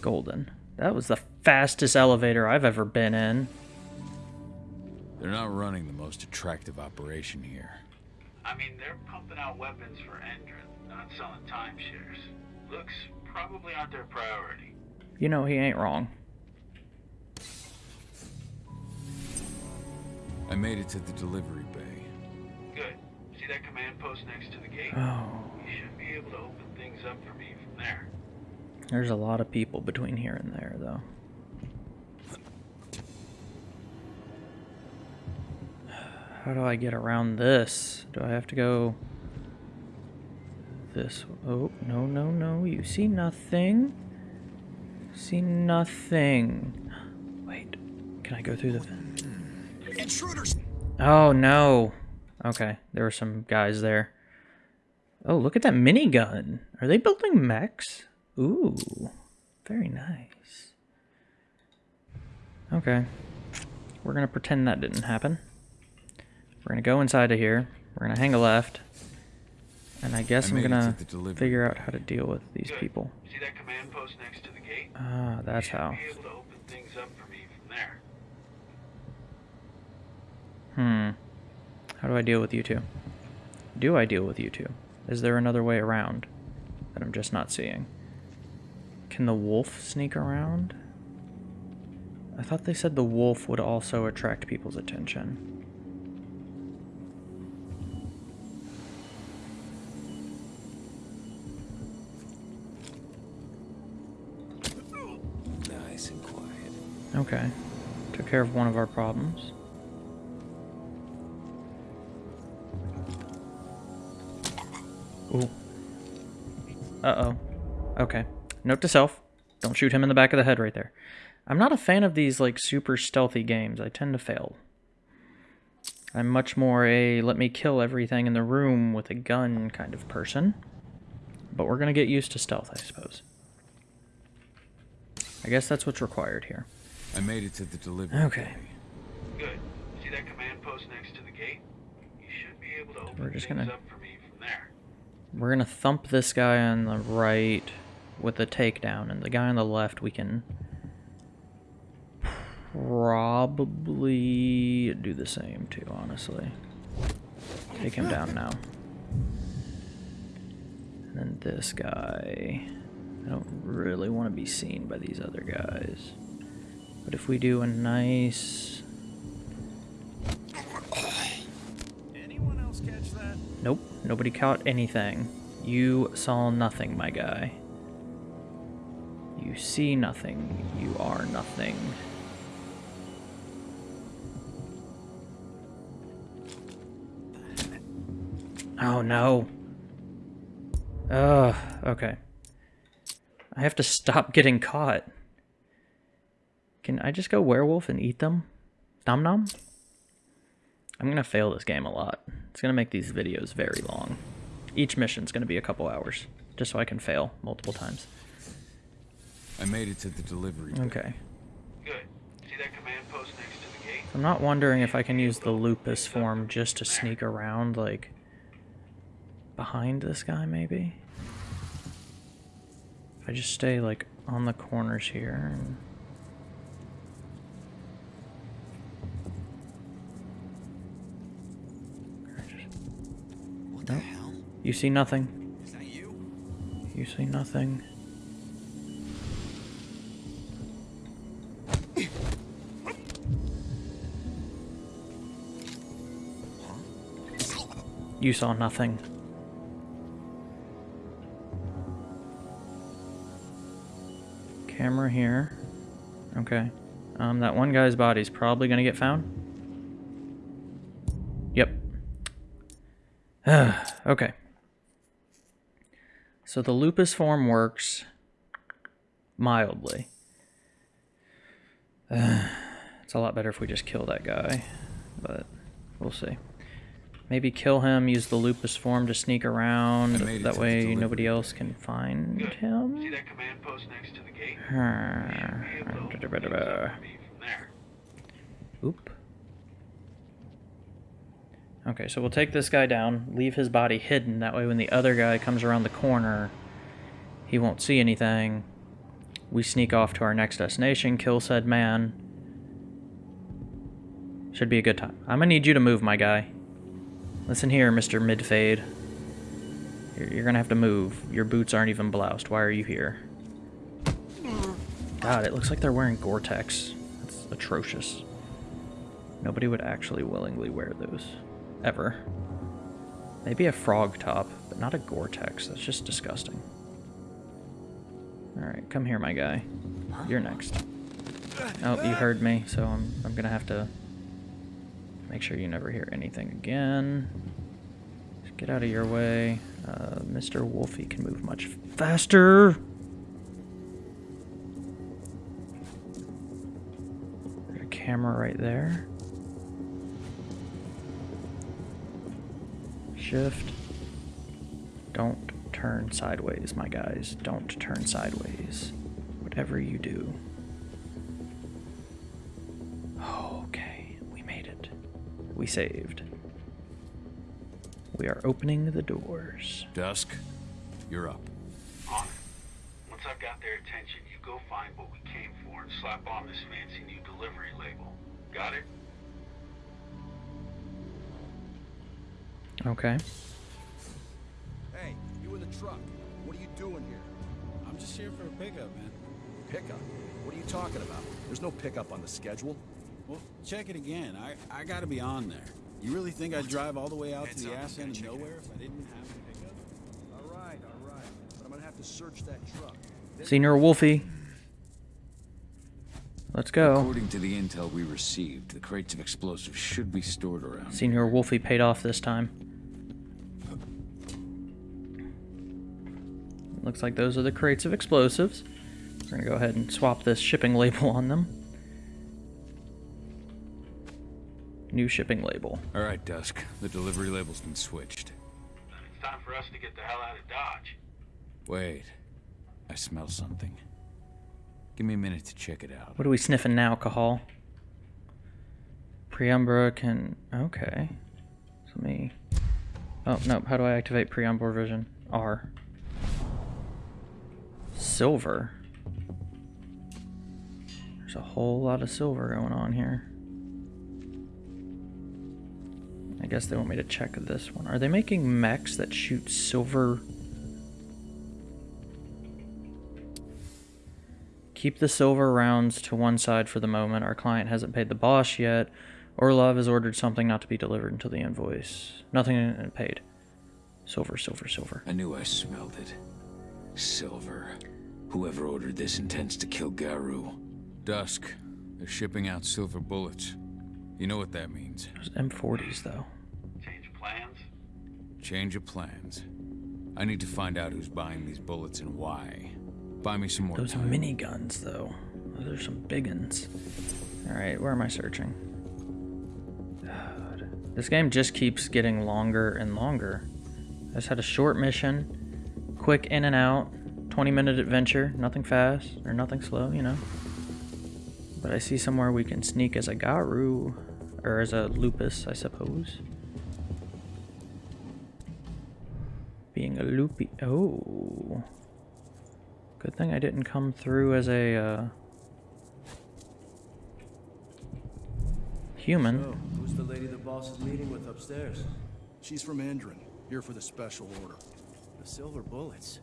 Speaker 1: Golden. That was the fastest elevator I've ever been in.
Speaker 3: They're not running the most attractive operation here.
Speaker 9: I mean, they're pumping out weapons for Endron, not selling timeshares. Looks probably aren't their priority.
Speaker 1: You know he ain't wrong.
Speaker 3: I made it to the delivery bay.
Speaker 9: Good. See that command post next to the gate?
Speaker 1: Oh.
Speaker 9: You should be able to open things up for me from there.
Speaker 1: There's a lot of people between here and there, though. How do I get around this? Do I have to go this? Oh, no, no, no. You see nothing. See nothing. Wait. Can I go through the...
Speaker 10: Intruders!
Speaker 1: Oh, no. Okay, there were some guys there. Oh, look at that minigun. Are they building mechs? Ooh, very nice. Okay. We're going to pretend that didn't happen. We're going to go inside of here. We're going to hang a left. And I guess
Speaker 3: I
Speaker 1: I'm going
Speaker 3: to
Speaker 1: to figure out how to deal with these
Speaker 9: Good.
Speaker 1: people.
Speaker 9: See that command post next to the gate?
Speaker 1: Ah, that's how.
Speaker 9: Be able to open things up for me from there.
Speaker 1: Hmm. How do I deal with you two? Do I deal with you two? Is there another way around that I'm just not seeing? Can the wolf sneak around? I thought they said the wolf would also attract people's attention. Okay. Took care of one of our problems. Ooh. Uh-oh. Okay. Note to self. Don't shoot him in the back of the head right there. I'm not a fan of these, like, super stealthy games. I tend to fail. I'm much more a let me kill everything in the room with a gun kind of person. But we're gonna get used to stealth, I suppose. I guess that's what's required here.
Speaker 3: I made it to the delivery
Speaker 1: Okay.
Speaker 3: bay.
Speaker 9: Good. See that command post next to the gate? You should be able to open
Speaker 1: We're just
Speaker 9: things
Speaker 1: gonna-
Speaker 9: up for me from there.
Speaker 1: We're gonna thump this guy on the right with a takedown, and the guy on the left we can probably do the same too, honestly. Take him down now. And then this guy. I don't really want to be seen by these other guys. But if we do a nice...
Speaker 17: Anyone else catch that?
Speaker 1: Nope, nobody caught anything. You saw nothing, my guy. You see nothing. You are nothing. Oh no. Ugh, okay. I have to stop getting caught. Can I just go werewolf and eat them? Nom nom? I'm gonna fail this game a lot. It's gonna make these videos very long. Each mission's gonna be a couple hours, just so I can fail multiple times.
Speaker 3: I made it to the delivery bay.
Speaker 1: Okay.
Speaker 9: Good. See that command post next to the gate?
Speaker 1: I'm not wondering if I can use the lupus form just to sneak around, like, behind this guy, maybe? If I just stay, like, on the corners here and...
Speaker 10: What the hell?
Speaker 1: You see nothing?
Speaker 10: Is that you?
Speaker 1: You see nothing? You saw nothing. Camera here. Okay. Um, that one guy's body's probably gonna get found. Yep. okay. So the lupus form works mildly. it's a lot better if we just kill that guy, but we'll see. Maybe kill him, use the lupus form to sneak around. That way nobody else can find
Speaker 9: Good.
Speaker 1: him.
Speaker 9: See that command post next to the gate?
Speaker 1: Oop. Okay, so we'll take this guy down, leave his body hidden. That way when the other guy comes around the corner, he won't see anything. We sneak off to our next destination, kill said man. Should be a good time. I'm gonna need you to move, my guy. Listen here, Mr. Midfade. You're, you're gonna have to move. Your boots aren't even bloused. Why are you here? God, it looks like they're wearing Gore-Tex. That's atrocious. Nobody would actually willingly wear those. Ever. Maybe a frog top, but not a Gore-Tex. That's just disgusting. Alright, come here, my guy. You're next. Oh, you heard me, so I'm, I'm gonna have to make sure you never hear anything again. Just get out of your way. Uh, Mr. Wolfie can move much faster. Got a camera right there. Shift. Don't turn sideways, my guys. Don't turn sideways. Whatever you do. Okay, we made it. We saved. We are opening the doors.
Speaker 3: Dusk, you're up.
Speaker 9: On it. Once I've got their attention, you go find what we came for and slap on this fancy new delivery label. Got it?
Speaker 1: Okay.
Speaker 10: Hey, you in the truck. What are you doing here?
Speaker 17: I'm just here for a pickup, man.
Speaker 10: Pickup? What are you talking about? There's no pickup on the schedule.
Speaker 17: Well, check it again. I, I gotta be on there. You really think I'd drive all the way out to the ass end of nowhere if I didn't have a pickup?
Speaker 10: All right, all right. But I'm gonna have to search that truck.
Speaker 1: Senior Wolfie. Let's go.
Speaker 3: According to the intel we received, the crates of explosives should be stored around.
Speaker 1: Senior Wolfie paid off this time. Looks like those are the crates of explosives. We're gonna go ahead and swap this shipping label on them. New shipping label.
Speaker 3: All right, Dusk. The delivery label's been switched.
Speaker 9: Then It's time for us to get the hell out of Dodge.
Speaker 3: Wait. I smell something. Give me a minute to check it out.
Speaker 1: What are we sniffing now, Cahal? Penumbra can... Okay. So me... Oh, no. How do I activate Penumbra vision? R. Silver. There's a whole lot of silver going on here. I guess they want me to check this one. Are they making mechs that shoot silver? Keep the silver rounds to one side for the moment. Our client hasn't paid the boss yet. Orlov has ordered something not to be delivered until the invoice. Nothing paid. Silver, silver, silver.
Speaker 3: I knew I smelled it. Silver. Whoever ordered this intends to kill Garou. Dusk. They're shipping out silver bullets. You know what that means.
Speaker 1: Those M40s, though.
Speaker 9: Change of plans?
Speaker 3: Change of plans. I need to find out who's buying these bullets and why. Buy me some more
Speaker 1: Those
Speaker 3: time.
Speaker 1: miniguns, though. Those are some big uns. Alright, where am I searching? God. This game just keeps getting longer and longer. I just had a short mission, quick in and out, 20 minute adventure, nothing fast or nothing slow, you know. But I see somewhere we can sneak as a Garou, or as a Lupus, I suppose. Being a loopy. Oh. Good thing I didn't come through as a uh, human.
Speaker 10: So, who's the lady the boss is meeting with upstairs? She's from Endron, here for the special order.
Speaker 18: The silver bullets.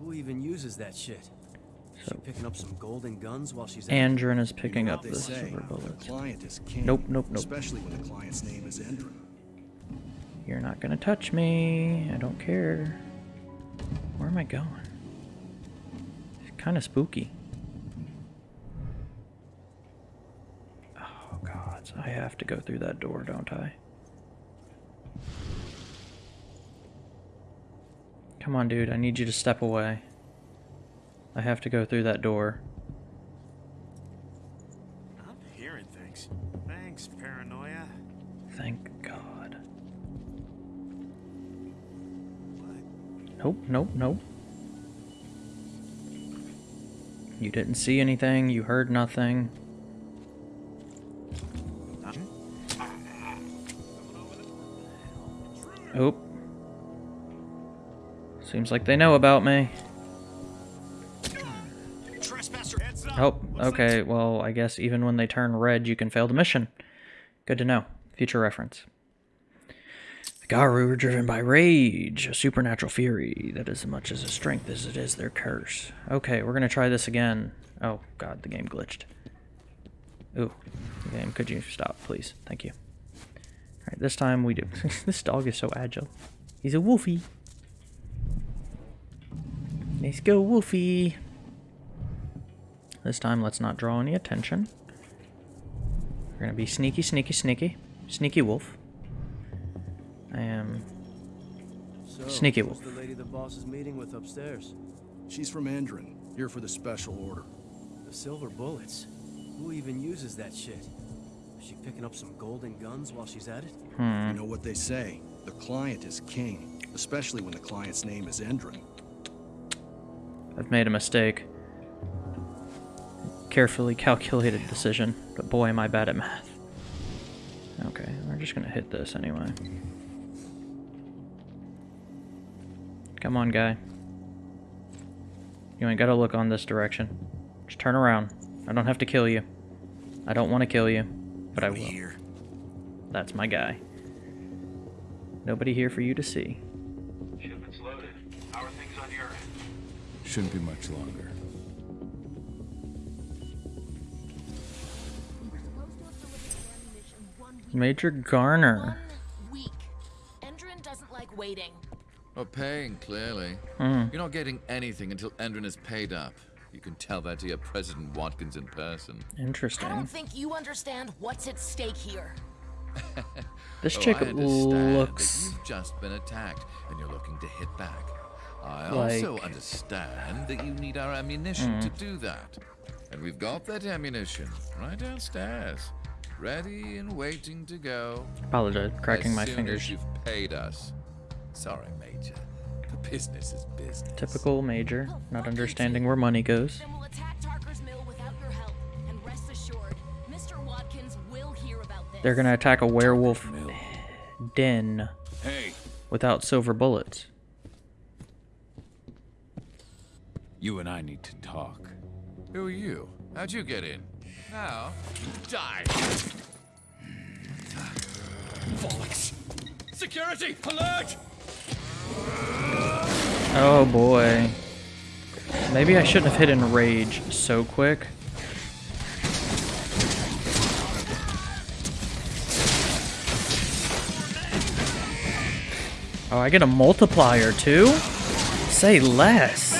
Speaker 18: Who even uses that shit? Is she picking up some golden guns while she's out?
Speaker 1: Endron is picking
Speaker 10: You know
Speaker 1: up
Speaker 10: what
Speaker 1: the
Speaker 10: say,
Speaker 1: silver bullets.
Speaker 10: Client is king.
Speaker 1: Nope, nope, nope.
Speaker 10: Especially when the client's name is Endron.
Speaker 1: You're not gonna touch me. I don't care. Where am I going? It's kind of spooky. Oh god, I have to go through that door, don't I? Come on, dude. I need you to step away. I have to go through that door.
Speaker 18: I'm hearing things. Thanks, paranoia.
Speaker 1: Thank God. Nope, nope, nope. You didn't see anything, you heard nothing. Oop. Seems like they know about me. Oh, okay, well, I guess even when they turn red, you can fail the mission. Good to know. Future reference. The Garou are driven by rage, a supernatural fury that is as much as a strength as it is their curse. Okay, we're gonna try this again. Oh, god, the game glitched. Ooh, game, could you stop, please? Thank you. Alright, this time we do. this dog is so agile. He's a wolfie. Let's go, wolfie. This time, let's not draw any attention. We're gonna be sneaky, sneaky, sneaky. Sneaky wolf. I am
Speaker 10: So,
Speaker 1: sneaky wolf.
Speaker 10: the lady the boss is meeting with upstairs? She's from Endron, here for the special order.
Speaker 18: The silver bullets. Who even uses that shit? Is she picking up some golden guns while she's at it?
Speaker 1: Hmm.
Speaker 10: You know what they say, the client is king, especially when the client's name is Endron.
Speaker 1: I've made a mistake. Carefully calculated decision, but boy am I bad at math. Okay, we're just gonna hit this anyway. Come on, guy. You ain't gotta look on this direction. Just turn around. I don't have to kill you. I don't want to kill you, but I will. That's my guy. Nobody here for you to see.
Speaker 3: Shouldn't be much longer.
Speaker 1: Major Garner.
Speaker 19: Week. Endron doesn't like waiting.
Speaker 12: Well, paying, clearly.
Speaker 1: Hmm.
Speaker 12: You're not getting anything until Endron is paid up. You can tell that to your President Watkins in person.
Speaker 1: Interesting.
Speaker 19: I don't think you understand what's at stake here.
Speaker 1: This
Speaker 12: Oh,
Speaker 1: chick
Speaker 12: I understand that
Speaker 1: looks
Speaker 12: You've just been attacked, and you're looking to hit back. I
Speaker 1: Like-
Speaker 12: also understand that you need our ammunition to
Speaker 1: Mm.
Speaker 12: do that. And we've got that ammunition right downstairs, ready and waiting to go.
Speaker 1: Apologize, cracking
Speaker 12: as
Speaker 1: my
Speaker 12: soon
Speaker 1: fingers.
Speaker 12: As you've paid us. Sorry, Major. The business is business.
Speaker 1: typical major, not understanding where money goes.
Speaker 19: Then we'll attack Tarker's Mill without your help. And rest assured, Mr. Watkins will hear about this.
Speaker 1: They're gonna attack a werewolf den
Speaker 3: Hey,
Speaker 1: without silver bullets.
Speaker 3: You and I need to talk.
Speaker 12: Who are you? How'd you get in? Now, die! Bollocks! Security! Alert!
Speaker 1: Oh boy. Maybe I shouldn't have hit in rage so quick. Oh, I get a multiplier too? Say less.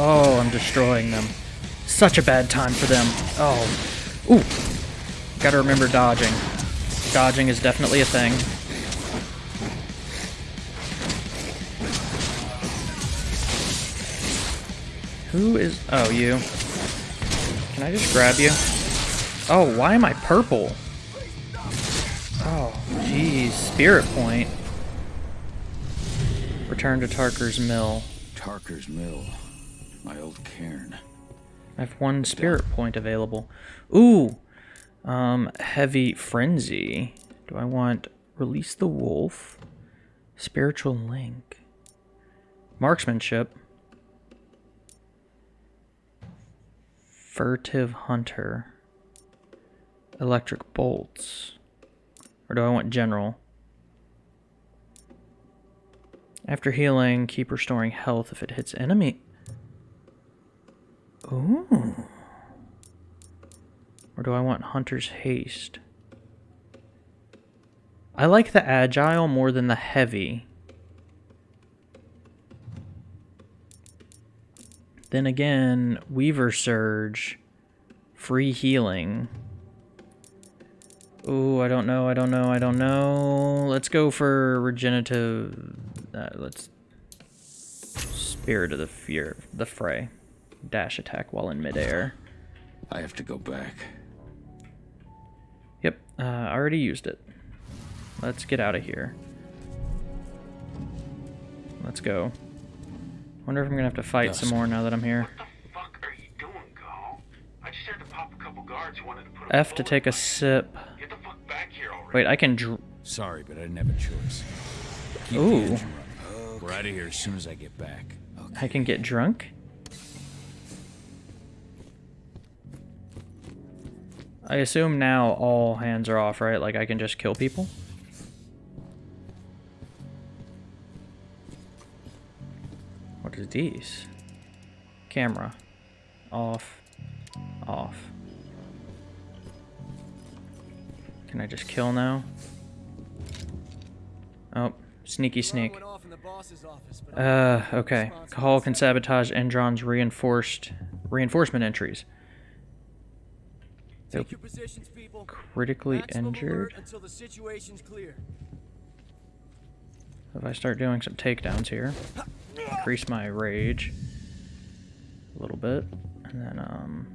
Speaker 1: Oh, I'm destroying them. Such a bad time for them. Oh. Ooh. Gotta remember dodging. Dodging is definitely a thing. Who is... Oh, you. Can I just grab you? Oh, why am I purple? Oh, jeez. Spirit point. Return to Tarker's Mill.
Speaker 3: Tarker's Mill. My old caern.
Speaker 1: I have one spirit point available. Ooh! Um, Heavy Frenzy. Do I want Release the Wolf? Spiritual Link. Marksmanship. Furtive Hunter. Electric Bolts. Or do I want General? After healing, keep restoring health if it hits enemy. Ooh. Or do I want Hunter's Haste? I like the agile more than the heavy. Then again, Weaver Surge, free healing. Ooh, I don't know, I don't know, I don't know. Let's go for regenerative. Uh, let's Spirit of the Fear, the Fray. Dash attack while in midair.
Speaker 3: I have to go back.
Speaker 1: Yep, uh, I already used it. Let's get out of here. Let's go. Wonder if I'm gonna have to fight some more now that I'm here. F to take a sip. Wait, I can dr-
Speaker 3: Sorry, but I didn't have a choice. Keep
Speaker 1: Ooh.
Speaker 3: the engine running. We're out of here as soon as I get back.
Speaker 1: I can get drunk? I assume now all hands are off, right? Like I can just kill people? What are these? Camera. Off. Off. Can I just kill now? Oh, sneaky sneak. Uh, okay. Cahal can sabotage Endron's reinforced reinforcement entries. They're
Speaker 18: Take your positions, people.
Speaker 1: critically injured.
Speaker 18: Until the situation's clear.
Speaker 1: If I start doing some takedowns here, increase my rage a little bit, and then um.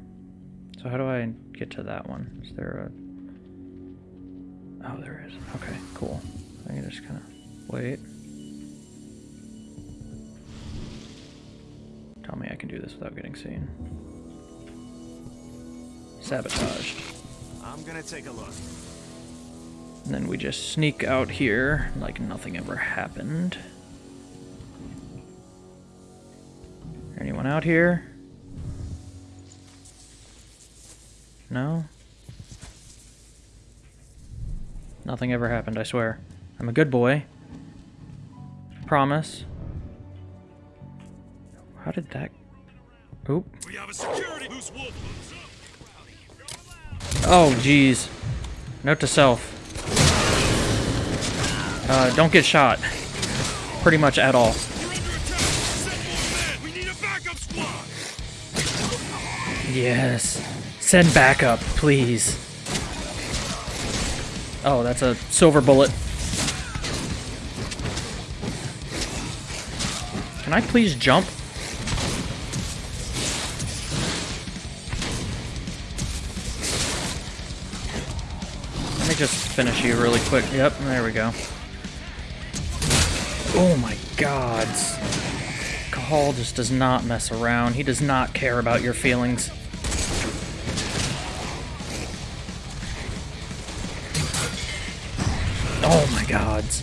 Speaker 1: So how do I get to that one? Is there a? Oh, there is. Okay, cool. I can just kind of wait. Tell me I can do this without getting seen. Sabotaged.
Speaker 18: I'm gonna take a look.
Speaker 1: And then we just sneak out here like nothing ever happened. Anyone out here? No? Nothing ever happened, I swear. I'm a good boy. Promise. How did that... Oop.
Speaker 14: We have a security who's wolf.
Speaker 1: Oh, jeez. Note to self. Uh, don't get shot. Pretty much at all. Yes. Send backup, please. Oh, that's a silver bullet. Can I please jump? Finish you really quick. Yep, there we go. Oh my gods. Cahal just does not mess around. He does not care about your feelings. Oh my gods.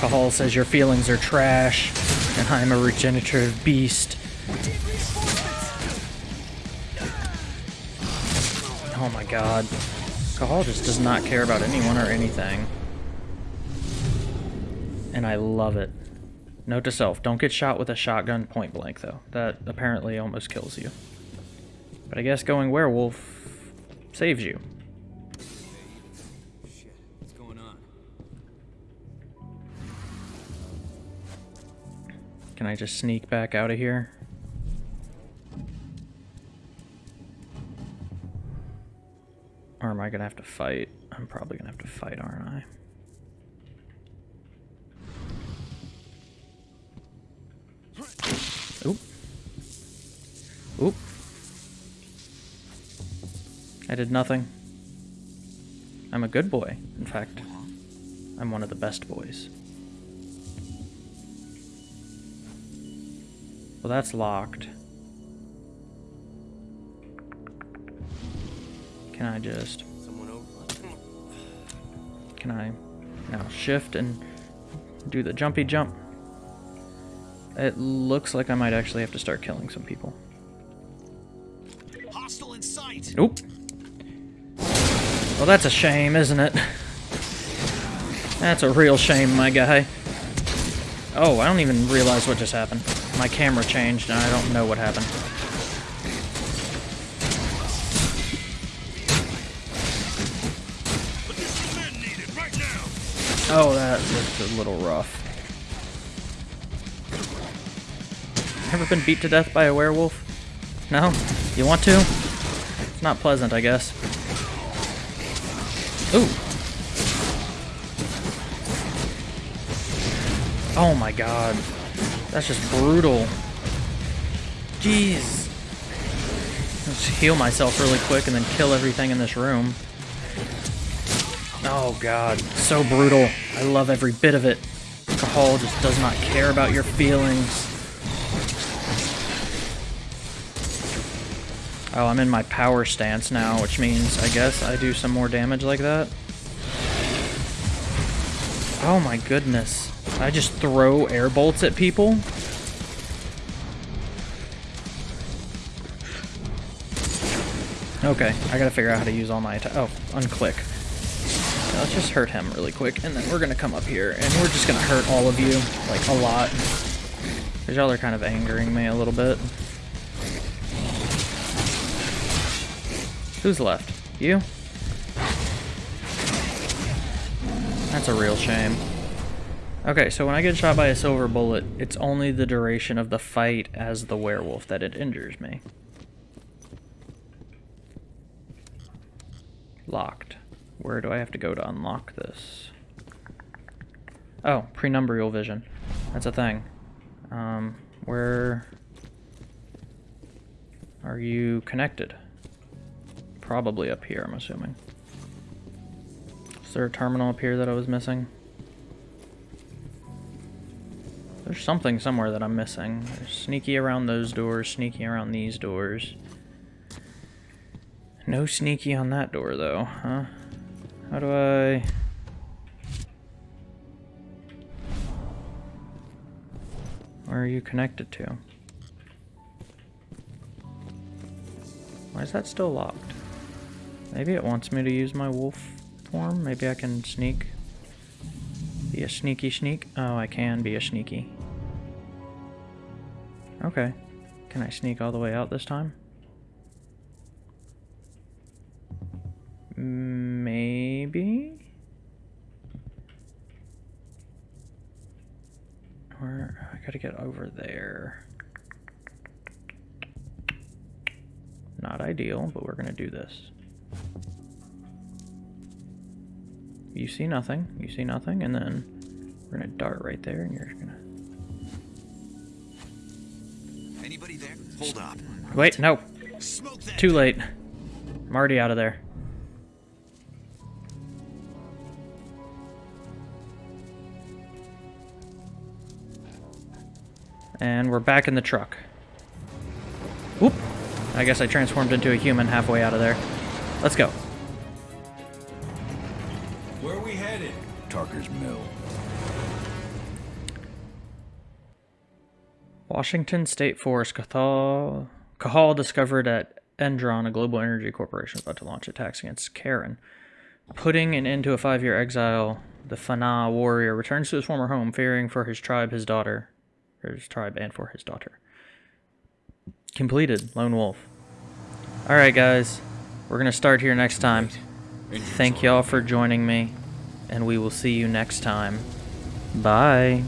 Speaker 1: Cahal says your feelings are trash, and I'm a regenerative beast. Oh my god. Just does not care about anyone or anything. And I love it. Note to self, don't get shot with a shotgun point blank though. That apparently almost kills you. But I guess going werewolf saves you. Can I just sneak back out of here? Am I gonna have to fight? I'm probably gonna have to fight, aren't I? Oop. Oop. I did nothing. I'm a good boy, in fact. I'm one of the best boys. Well, that's locked. Can I just... Can I now shift and do the jumpy jump? It looks like I might actually have to start killing some people.
Speaker 14: Hostile in sight.
Speaker 1: Oop. Well, that's a shame, isn't it? That's a real shame, my guy. Oh, I don't even realize what just happened. My camera changed, and I don't know what happened. Oh, that looks a little rough. Ever been beat to death by a werewolf? No? You want to? It's not pleasant, I guess. Ooh. Oh my god. That's just brutal. Jeez. Let's heal myself really quick and then kill everything in this room. Oh god, so brutal. I love every bit of it. Cahal just does not care about your feelings. Oh, I'm in my power stance now, which means I guess I do some more damage like that. Oh my goodness. I just throw air bolts at people? Okay, I gotta figure out how to use all my. Oh, unclick. Okay, let's just hurt him really quick, and then we're gonna come up here, and we're just gonna hurt all of you, like, a lot. Because y'all are kind of angering me a little bit. Who's left? You? That's a real shame. Okay, so when I get shot by a silver bullet, it's only the duration of the fight as the werewolf that it injures me. Locked. Where do I have to go to unlock this? Oh, penumbral vision. That's a thing. Um, where are you connected? Probably up here, I'm assuming. Is there a terminal up here that I was missing? There's something somewhere that I'm missing. There's sneaky around those doors, sneaky around these doors. No sneaky on that door, though, huh? How do I... Where are you connected to? Why is that still locked? Maybe it wants me to use my wolf form? Maybe I can sneak? Be a sneaky sneak? Oh, I can be a sneaky. Okay. Can I sneak all the way out this time? Mm, Maybe? Or I gotta get over there. Not ideal, but we're gonna do this. You see nothing, you see nothing, and then we're gonna dart right there, and you're gonna...
Speaker 14: Anybody there? Hold up.
Speaker 1: Wait, no. Too late. I'm already out of there. And we're back in the truck. Whoop. I guess I transformed into a human halfway out of there. Let's go.
Speaker 3: Where are we headed? Tarker's Mill.
Speaker 1: Washington State Forest Cathal, Cahal discovered at Endron, a global energy corporation, about to launch attacks against Karen. Putting an end to a five-year exile, the Fianna warrior returns to his former home, fearing for his tribe, his daughter, for his tribe, and for his daughter. Completed, Lone Wolf. Alright, guys. We're going to start here next time. Thank y'all for joining me, and we will see you next time. Bye.